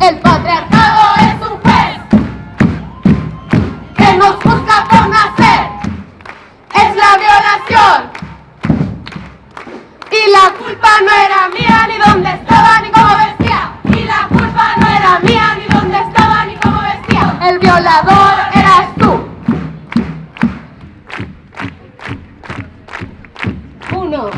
El patriarcado es un juez que nos juzga por nacer. Es la violación. Y la culpa no era mía, ni dónde estaba, ni cómo vestía. Y la culpa no era mía, ni dónde estaba, ni cómo vestía. El violador eras tú. Uno,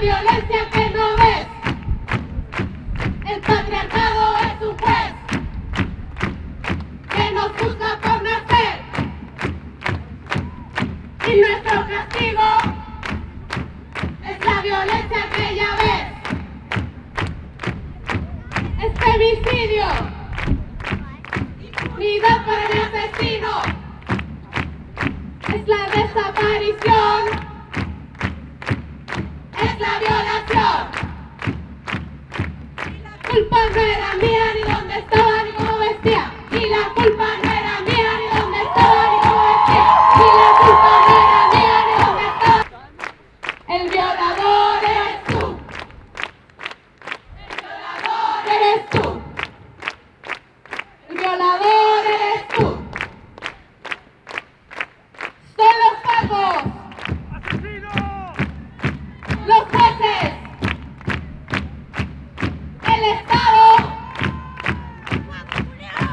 violencia que no ves. El patriarcado es un juez que nos juzga por nacer. Y nuestro castigo es la violencia que ya ves. Es femicidio. Impunidad para el asesino. Es la desaparición. Culpa no era mía, ni dónde estaba, ni cómo vestía. Y la culpa no era mía, ni dónde estaba, ni cómo vestía. Y la culpa no era mía, ni dónde estaba. El violador eres tú. El violador eres tú.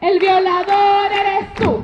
El violador eres tú.